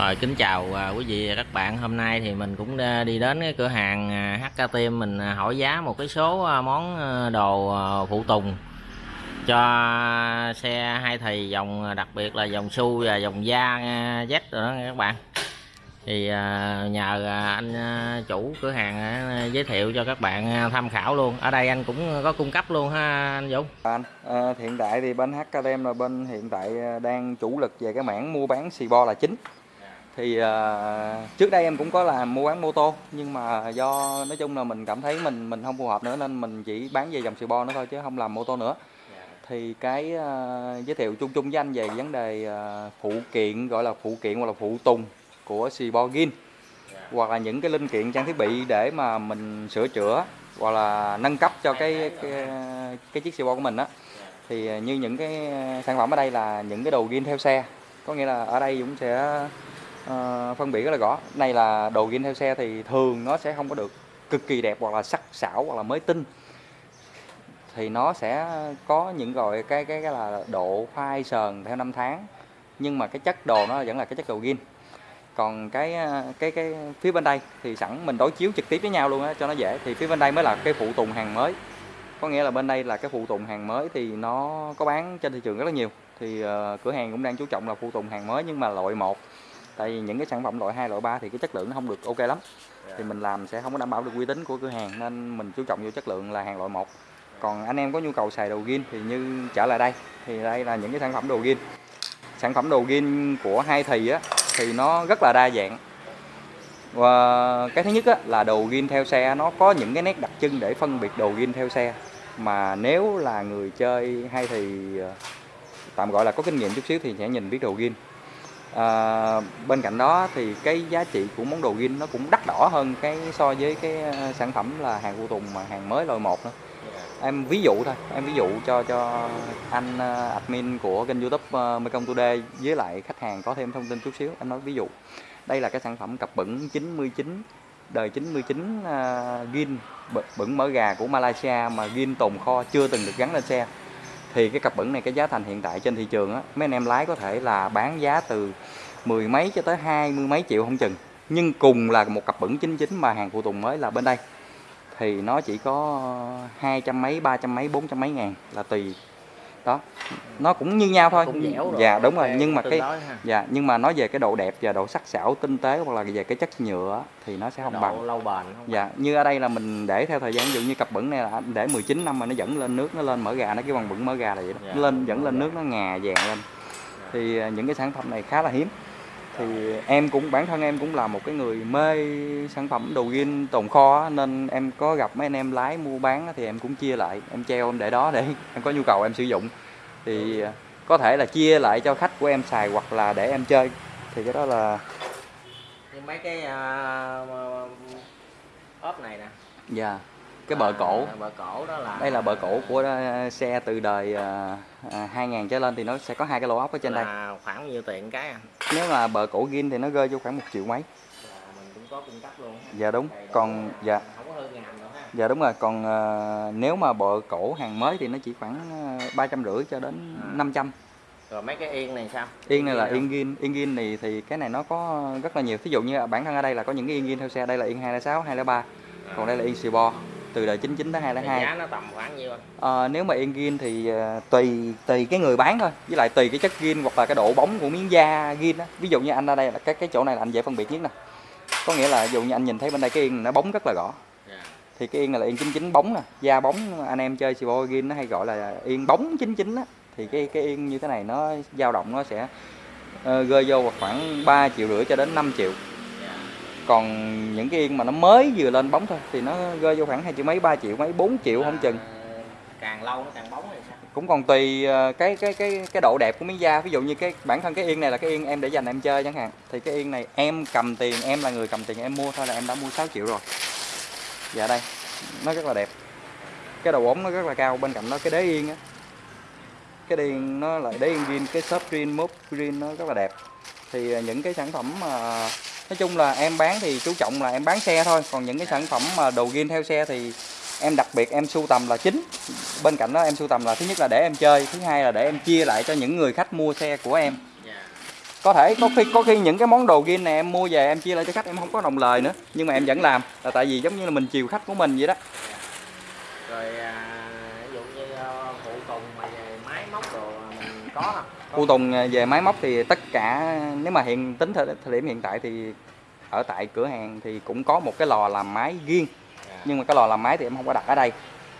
Rồi kính chào à, quý vị và các bạn. Hôm nay thì mình cũng à, đi đến cái cửa hàng à, HK Team mình hỏi giá một cái số món đồ phụ tùng cho xe hai thì dòng đặc biệt là dòng su và dòng da Z rồi đó các bạn. Thì nhờ anh chủ cửa hàng giới thiệu cho các bạn tham khảo luôn. Ở đây anh cũng có cung cấp luôn ha anh Dũng. Dạ, anh, ờ, hiện tại thì bên HKDM là bên hiện tại đang chủ lực về cái mảng mua bán xì bo là chính. Thì ờ, trước đây em cũng có làm mua bán mô tô nhưng mà do nói chung là mình cảm thấy mình mình không phù hợp nữa nên mình chỉ bán về dòng xì bo nữa thôi chứ không làm mô tô nữa. Thì cái ờ, giới thiệu chung chung với anh về vấn đề ờ, phụ kiện gọi là phụ kiện hoặc là phụ tùng của xì bo gin hoặc là những cái linh kiện trang thiết bị để mà mình sửa chữa hoặc là nâng cấp cho cái cái, cái chiếc xì bo của mình á. Thì như những cái sản phẩm ở đây là những cái đồ gin theo xe. Có nghĩa là ở đây cũng sẽ Ờ, phân biệt rất là rõ. Này là đồ gin theo xe thì thường nó sẽ không có được cực kỳ đẹp hoặc là sắc sảo hoặc là mới tinh. Thì nó sẽ có những gọi cái cái cái là độ phai sờn theo năm tháng. Nhưng mà cái chất đồ nó vẫn là cái chất đồ gin còn cái ờ, cái cái phía bên đây thì sẵn mình đối chiếu trực tiếp với nhau luôn á cho nó dễ. Thì phía bên đây mới là cái phụ tùng hàng mới. Có nghĩa là bên đây là cái phụ tùng hàng mới thì nó có bán trên thị trường rất là nhiều. Thì uh, cửa hàng cũng đang chú trọng là phụ tùng hàng mới nhưng mà loại một tại vì những cái sản phẩm loại 2, loại 3 thì cái chất lượng nó không được ok lắm. Thì mình làm sẽ không có đảm bảo được uy tín của cửa hàng nên mình chú trọng vô chất lượng là hàng loại một. Còn anh em có nhu cầu xài đồ gin thì như trở lại đây thì đây là những cái sản phẩm đồ gin. Sản phẩm đồ gin của hai thì á thì nó rất là đa dạng. Và cái thứ nhất á, là đồ gin theo xe nó có những cái nét đặc trưng để phân biệt đồ gin theo xe. Mà nếu là người chơi hay thì ờ, tạm gọi là có kinh nghiệm chút xíu thì sẽ nhìn biết đồ gin à, bên cạnh đó thì cái giá trị của món đồ gin nó cũng đắt đỏ hơn cái so với cái ờ, sản phẩm là hàng phụ tùng mà hàng mới loại một nữa. Em ví dụ thôi em ví dụ cho cho anh ờ, admin của kênh youtube uh, Mekong Today với lại khách hàng có thêm thông tin chút xíu em nói ví dụ. Đây là cái sản phẩm cặp bẩn 99 đời 99 uh, gin bẩn- bẩn mỡ gà của Malaysia mà gin tồn kho chưa từng được gắn lên xe thì cái cặp bẩn này, cái giá thành hiện tại trên thị trường á, mấy anh em lái có thể là bán giá từ mười mấy cho tới hai mươi mấy triệu không chừng. Nhưng cùng là một cặp bẩn 99 mà hàng phụ tùng mới là bên đây. Thì nó chỉ có hai trăm mấy, ba trăm mấy, bốn trăm mấy ngàn là tùy đó. Nó cũng như nhau thôi. Cũng dẻo rồi. dạ đúng rồi. Nhưng mà cái dạ nhưng mà nói về cái độ đẹp và độ sắc sảo tinh tế hoặc là về cái chất nhựa thì nó sẽ không Độ bằng. lâu bền không? Dạ như ở đây là mình để theo thời gian ví dụ như cặp bẩn này là để 19 năm mà nó vẫn lên nước nó lên mỡ gà nó cái bằng bẩn mỡ gà là vậy đó. Dạ. nó lên vẫn lên nước nó ngà vàng lên. Thì à, những cái sản phẩm này khá là hiếm thì em cũng bản thân em cũng là một cái người mê sản phẩm đồ gin tồn kho á, nên em có gặp mấy anh em lái mua bán á, thì em cũng chia lại em treo em để đó để em có nhu cầu em sử dụng. Thì à, có thể là chia lại cho khách của em xài hoặc là để em chơi. Thì cái đó là Nhưng mấy cái uh, ốp này nè. Dạ cái bờ cổ. À, bờ cổ đó là đây là bờ cổ của ờ, xe từ đời à, à, 2000 trở lên thì nó sẽ có hai cái lỗ ốc ở trên đây. là khoảng bao nhiêu tiền cái à? nếu mà bờ cổ gin thì nó rơi vô khoảng một triệu mấy. Là mình cũng có cung cấp luôn. Ha. dạ đúng. Đầy đủ còn luôn. dạ. Không có ngàm đâu ha. Dạ đúng rồi. Còn ờ, nếu mà bờ cổ hàng mới thì nó chỉ khoảng ba trăm rưỡi cho đến À. 500 rồi mấy cái yên này sao? Yên này là yên gin yên gin này thì cái này nó có rất là nhiều. Thí dụ như bản thân ở đây là có những cái yên gin theo xe. Đây là yên 206 203 còn đây là yên xì bo từ đời 99 tới Thì 202 giá nó tầm khoảng nhiêu anh? Ờ, nếu mà yên gin thì ờ, tùy tùy cái người bán thôi. Với lại tùy cái chất gin hoặc là cái độ bóng của miếng da gin á. Ví dụ như anh ở đây là cái cái chỗ này là anh dễ phân biệt nhất nè. Có nghĩa là ví dụ như anh nhìn thấy bên đây cái yên nó bóng rất là rõ. Dạ. thì cái yên này là yên 99 bóng nè da bóng. Anh em chơi xì gin nó hay gọi là yên bóng 99 á. Thì cái cái yên như thế này nó dao động nó sẽ ờ, rơi vô khoảng 3 triệu rưỡi cho đến 5 triệu. Còn những cái yên mà nó mới vừa lên bóng thôi thì nó rơi vô khoảng hai triệu mấy 3 triệu mấy 4 triệu không chừng. Là càng lâu nó càng bóng hay sao? Cũng còn tùy ờ, cái cái cái cái độ đẹp của miếng da. Ví dụ như cái bản thân cái yên này là cái yên em để dành em chơi chẳng hạn thì cái yên này em cầm tiền em là người cầm tiền em mua thôi là em đã mua 6 triệu rồi. Dạ đây nó rất là đẹp. Cái đầu bóng nó rất là cao bên cạnh đó cái đế yên á. Cái đế yên nó lại đế yên green cái shop green mốt green nó rất là đẹp. Thì ờ, những cái sản phẩm mà nói chung là em bán thì chú trọng là em bán xe thôi. Còn những cái sản phẩm mà đồ gin theo xe thì em đặc biệt em sưu tầm là chính. Bên cạnh đó em sưu tầm là thứ nhất là để em chơi thứ hai là để em chia lại cho những người khách mua xe của em. Dạ. Có thể có khi có khi những cái món đồ gin này em mua về em chia lại cho khách em không có đồng lời nữa. Nhưng mà em vẫn làm là tại vì giống như là mình chiều khách của mình vậy đó. Rồi à, ví dụ như ờ, phụ tùng mà về máy móc đồ phụ tùng à, về máy móc thì tất cả nếu mà hiện tính thời, thời điểm hiện tại thì ở tại cửa hàng thì cũng có một cái lò làm máy riêng. Dạ, nhưng mà cái lò làm máy thì em không có đặt ở đây.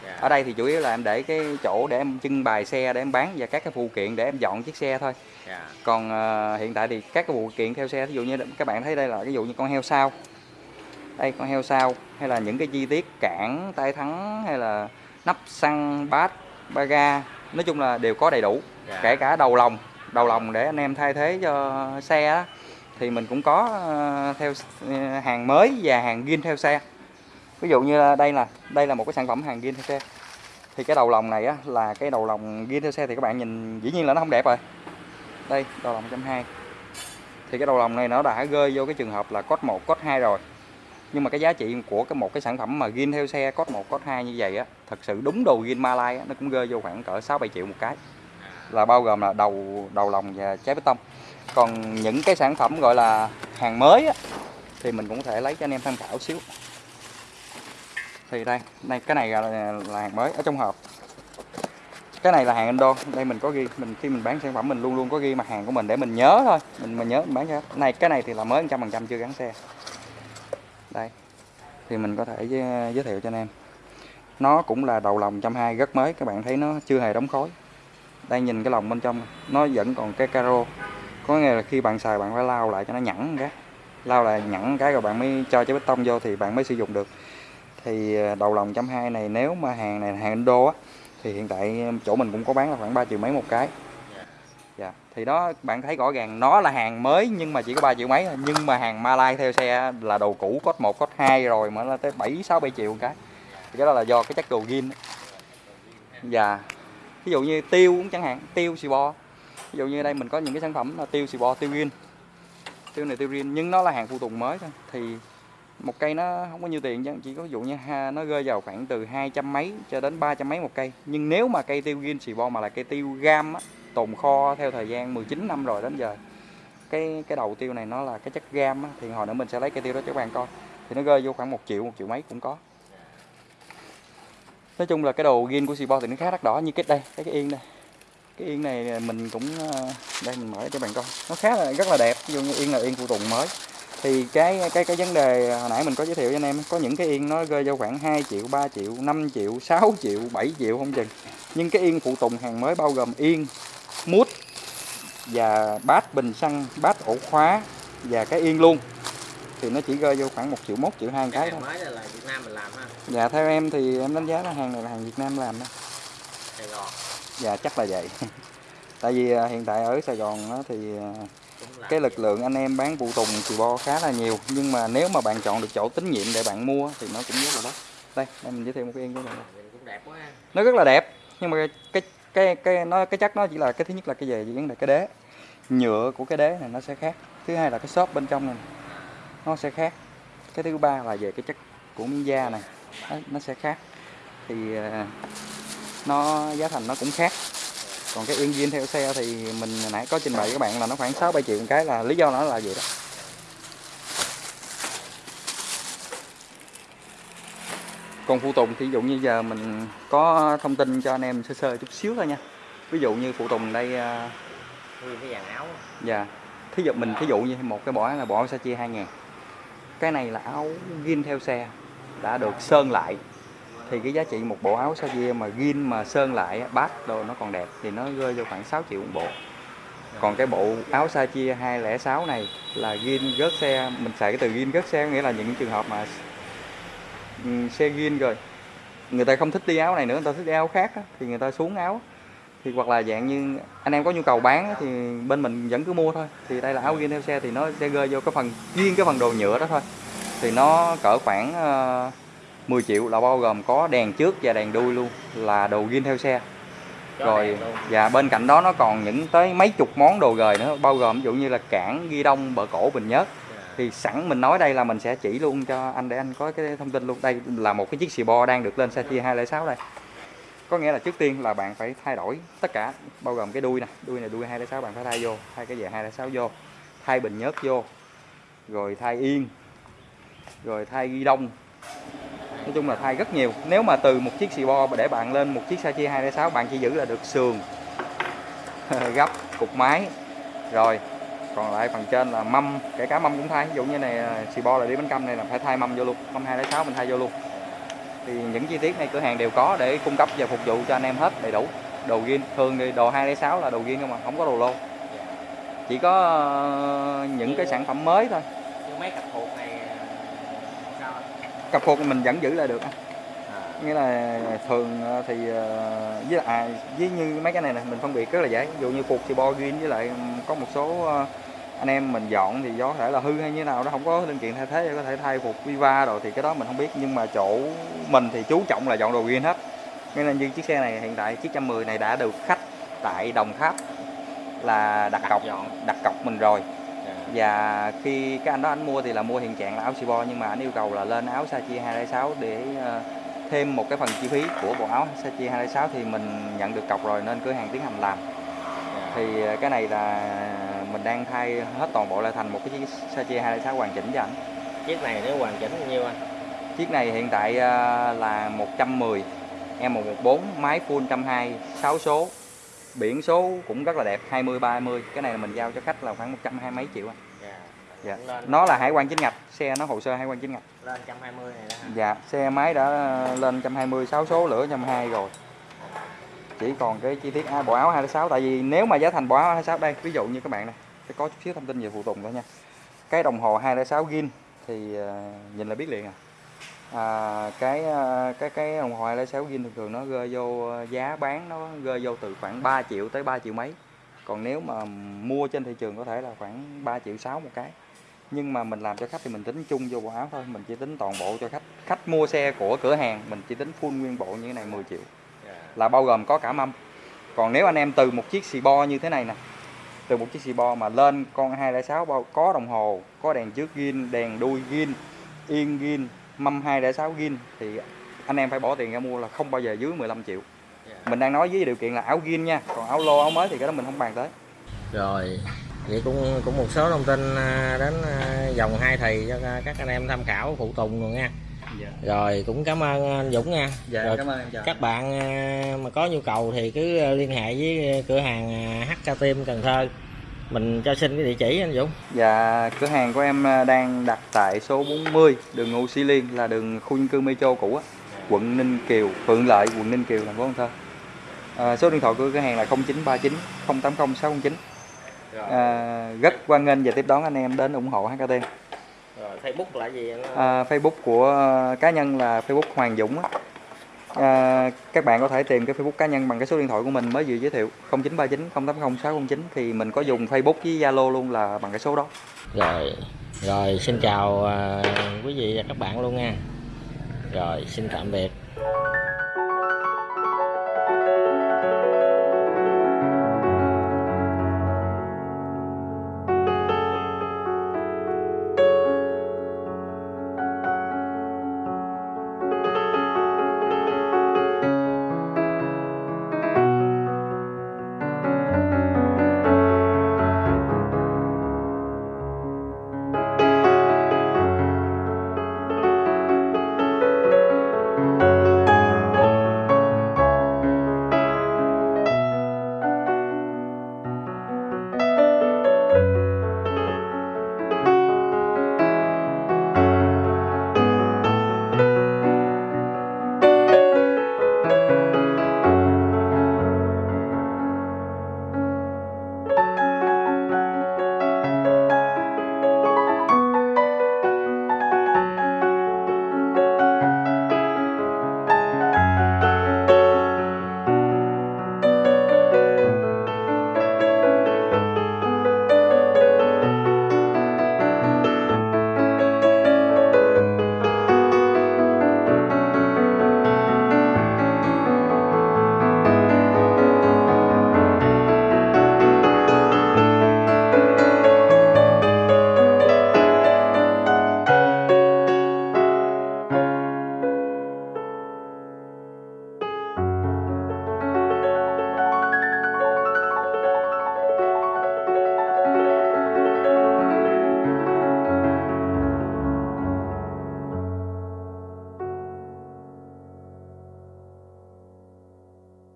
Dạ, ở đây thì chủ yếu là em để cái chỗ để em trưng bày xe để em bán và các cái phụ kiện để em dọn chiếc xe thôi. Dạ, còn ờ, hiện tại thì các cái phụ kiện theo xe ví dụ như các bạn thấy đây là ví dụ như con heo sao. Đây con heo sao hay là những cái chi tiết cản tay thắng hay là nắp xăng bát ba ga nói chung là đều có đầy đủ dạ. kể cả đầu lòng đầu lòng để anh em thay thế cho xe á, thì mình cũng có ờ, theo ờ, hàng mới và hàng zin theo xe. Ví dụ như đây là đây là một cái sản phẩm hàng zin theo xe. Thì cái đầu lòng này á, là cái đầu lòng zin theo xe thì các bạn nhìn dĩ nhiên là nó không đẹp rồi. Đây đầu lòng 120 thì cái đầu lòng này nó đã rơi vô cái trường hợp là code 1 code 2 rồi nhưng mà cái giá trị của cái một cái sản phẩm mà ghiên theo xe code 1 code 2 như vậy á thật sự đúng đồ ghiên Malai á, nó cũng rơi vô khoảng cỡ 6 7 triệu một cái. Là bao gồm là đầu đầu lòng và trái bê tông. Còn những cái sản phẩm gọi là hàng mới á, thì mình cũng có thể lấy cho anh em tham khảo xíu. Thì đây đây cái này là, là hàng mới ở trong hộp. Cái này là hàng Indo đây mình có ghi mình khi mình bán sản phẩm mình luôn luôn có ghi mặt hàng của mình để mình nhớ thôi. Mình mình nhớ mình bán cho. Này cái này thì là mới 100% chưa gắn xe đây thì mình có thể giới, giới thiệu cho anh em. Nó cũng là đầu lòng 120 rất mới các bạn thấy nó chưa hề đóng khối đây nhìn cái lòng bên trong nó vẫn còn cái caro. Có nghĩa là khi bạn xài bạn phải lau lại cho nó nhẵn cái lau lại nhẵn cái rồi bạn mới cho trái bê tông vô thì bạn mới sử dụng được. Thì à, đầu lòng trăm hai này nếu mà hàng này hàng Indo á thì hiện tại chỗ mình cũng có bán là khoảng 3 triệu mấy một cái thì đó bạn thấy rõ ràng nó là hàng mới nhưng mà chỉ có 3 triệu mấy thôi. Nhưng mà hàng Malai theo xe là đồ cũ cốt 1 cốt 2 rồi mà nó tới 7 6 7 triệu một cái. Thì cái đó là do cái chất đồ gin và ví dụ như tiêu cũng chẳng hạn tiêu xì bo ví dụ như đây mình có những cái sản phẩm là tiêu xì bo tiêu gin tiêu này tiêu gin nhưng nó là hàng phụ tùng mới thôi. Thì một cây nó không có nhiêu tiền chứ chỉ có ví dụ như ha, nó rơi vào khoảng từ hai trăm mấy cho đến ba trăm mấy một cây. Nhưng nếu mà cây tiêu gin xì bo mà là cây tiêu gam á, tồn kho theo thời gian 19 năm rồi đến giờ. Cái cái đầu tiêu này nó là cái chất gam á, thì hồi nữa mình sẽ lấy cây tiêu đó cho các bạn coi. Thì nó rơi vô khoảng một triệu một triệu mấy cũng có. Nói chung là cái đồ gin của Sibo bo thì nó khá đắt đỏ như cái đây cái cái yên đây. Cái yên này mình cũng ờ, đây mình mở cho bạn coi. Nó khá là rất là đẹp ví dụ như yên là yên phụ tùng mới. Thì cái cái cái vấn đề hồi nãy mình có giới thiệu cho anh em có những cái yên nó rơi vô khoảng 2 triệu 3 triệu 5 triệu 6 triệu 7 triệu không chừng. Nhưng cái yên phụ tùng hàng mới bao gồm yên mút và bát bình xăng bát ổ khóa và cái yên luôn. Thì nó chỉ rơi vô khoảng 1 triệu 1 triệu 2 cái cái thôi. mới là Việt Nam mình làm ha? Dạ theo em thì em đánh giá là hàng này là hàng Việt Nam làm đó. Sài Gòn. Dạ chắc là vậy. Tại vì à, hiện tại ở Sài Gòn thì à, cái lực lượng anh em bán phụ tùng xì bo khá là nhiều. Nhưng mà nếu mà bạn chọn được chỗ tín nhiệm để bạn mua thì nó cũng rất là đắt. Đây đây mình giới thiệu một cái yên cho bạn. Nó rất là đẹp nhưng mà cái cái cái nó cái chắc nó chỉ là cái thứ nhất là cái về vấn đề cái đế. Nhựa của cái đế này nó sẽ khác. Thứ hai là cái xốp bên trong này nó sẽ khác. Cái thứ ba là về cái chất của miếng da này nó, nó sẽ khác. Thì à, nó giá thành nó cũng khác. Còn cái yên viên theo xe thì mình nãy có trình bày với các bạn là nó khoảng 6 7 triệu một cái là lý do nó là vậy đó. Còn phụ tùng thì ví dụ như giờ mình có thông tin cho anh em sơ sơ chút xíu thôi nha ví dụ như phụ tùng đây à, nguyên cái dàn áo Dạ. Thí dụ mình thí dụ như một cái bộ áo là bộ áo Sachi 2000. Cái này là áo gin theo xe đã được sơn lại. Thì cái giá trị một bộ áo Sachi mà gin mà sơn lại bát đồ nó còn đẹp thì nó rơi vô khoảng 6 triệu một bộ. Còn cái bộ áo Sachi 206 này là gin rớt xe, mình xài cái từ gin rớt xe nghĩa là những trường hợp mà xe gin rồi. Người ta không thích đi áo này nữa, người ta thích đi áo khác á, thì người ta xuống áo. Thì hoặc là dạng như anh em có nhu cầu bán á, thì bên mình vẫn cứ mua thôi. Thì đây là áo gin theo xe thì nó sẽ rơi vô cái phần riêng cái phần đồ nhựa đó thôi. Thì nó cỡ khoảng ờ, 10 triệu là bao gồm có đèn trước và đèn đuôi luôn là đồ gin theo xe. Rồi và bên cạnh đó nó còn những tới mấy chục món đồ gời nữa bao gồm ví dụ như là cản ghi đông bờ cổ bình nhớt thì sẵn mình nói đây là mình sẽ chỉ luôn cho anh để anh có cái thông tin luôn. Đây là một cái chiếc xì bo đang được lên xe chia 206 đây. Có nghĩa là trước tiên là bạn phải thay đổi tất cả, bao gồm cái đuôi nè. Đuôi này đuôi 206 bạn phải thay vô, thay cái về 206 vô, thay bình nhớt vô, rồi thay yên, rồi thay ghi đông. Nói chung là thay rất nhiều. Nếu mà từ một chiếc xì bo để bạn lên một chiếc xe chia 206 bạn chỉ giữ là được sườn, gấp, cục máy. Rồi còn lại phần trên là mâm kể cả mâm cũng thay. Ví dụ như này xì bo là đi bánh căm này là phải thay mâm vô luôn. Mâm 206 mình thay vô luôn. Thì những chi tiết này cửa hàng đều có để cung cấp và phục vụ cho anh em hết đầy đủ. Đồ gin thường thì đồ 206 là đồ gin không mà không có đồ lô. Chỉ có ờ, những cái sản phẩm mới thôi. Mấy cặp hột này sao anh? cặp phục mình vẫn giữ lại được à, nghĩa là thường ờ, thì ờ, với à, với như mấy cái này nè mình phân biệt rất là dễ. Ví dụ như phục thì bo green với lại có một số ờ, anh em mình dọn thì có thể là hư hay như nào đó không có linh kiện thay thế có thể thay phục Viva rồi thì cái đó mình không biết. Nhưng mà chỗ mình thì chú trọng là dọn đồ green hết. Nên như chiếc xe này hiện tại chiếc 110 này đã được khách tại Đồng Tháp là đặt cọc dọn. đặt cọc mình rồi. Dạ. và khi cái anh đó anh mua thì là mua hiện trạng là áo Sibo nhưng mà anh yêu cầu là lên áo Sachi 206 để ờ, thêm một cái phần chi phí của bộ áo Sachi 206 thì mình nhận được cọc rồi nên cửa hàng tiến hành làm. Dạ. thì ờ, cái này là mình đang thay hết toàn bộ lại thành một cái chiếc Sachi 206 hoàn chỉnh cho anh chiếc này nếu hoàn chỉnh bao nhiêu anh? Chiếc này hiện tại ờ, là 110 M114 máy full 120 6 số. Biển số cũng rất là đẹp 20 30 cái này là mình giao cho khách là khoảng 120 mấy triệu anh dạ. Lên. Nó là hải quan chính ngạch. Xe nó hồ sơ hải quan chính ngạch. Lên 120 này đó hả? dạ xe máy đã lên 120 6 số lửa 120 rồi. Chỉ còn cái chi tiết à, bộ áo 26 tại vì nếu mà giá thành bộ áo 26 đây ví dụ như các bạn này sẽ có chút xíu thông tin về phụ tùng thôi nha. Cái đồng hồ 206 gin thì à, nhìn là biết liền à, à cái à, cái cái đồng hồ 206 gin thường thường nó rơi vô giá bán nó rơi vô từ khoảng 3 triệu tới 3 triệu mấy. Còn nếu mà mua trên thị trường có thể là khoảng 3 triệu 6 một cái nhưng mà mình làm cho khách thì mình tính chung vô bộ áo thôi. Mình chỉ tính toàn bộ cho khách. Khách mua xe của cửa hàng mình chỉ tính full nguyên bộ như thế này 10 triệu. Dạ. là bao gồm có cả mâm. Còn nếu anh em từ một chiếc xì bo như thế này nè từ một chiếc xì bo mà lên con 206 bao có đồng hồ có đèn trước gin đèn đuôi gin yên gin mâm 206 gin thì anh em phải bỏ tiền ra mua là không bao giờ dưới 15 triệu. Dạ. mình đang nói với điều kiện là áo gin nha còn áo lô áo mới thì cái đó mình không bàn tới. Rồi vậy cũng cũng một số thông tin à, đến à, dòng hai thì cho các anh em tham khảo phụ tùng rồi nha. Rồi cũng cảm ơn anh Dũng nha. Dạ Rồi cảm ơn em chào các bạn à, mà có nhu cầu thì cứ liên hệ với cửa hàng HK Team Cần Thơ. Mình cho xin cái địa chỉ anh Dũng. Dạ, cửa hàng của em đang đặt tại số 40 đường Ngô Sĩ Liên là đường khu dân cư Metro cũ á, quận Ninh Kiều, Phượng Lợi, quận Ninh Kiều, thành phố Cần Thơ. À, số điện thoại của cửa hàng là 0939 080 609. À, rất hoan nghênh và tiếp đón anh em đến ủng hộ HKT. rồi Facebook là gì anh? À, Facebook của à, cá nhân là Facebook Hoàng Dũng á. À, các bạn có thể tìm cái Facebook cá nhân bằng cái số điện thoại của mình mới vừa giới thiệu 0939 080 609 thì mình có dùng Facebook với Zalo luôn là bằng cái số đó. rồi rồi xin chào à, quý vị và các bạn luôn nha rồi xin tạm biệt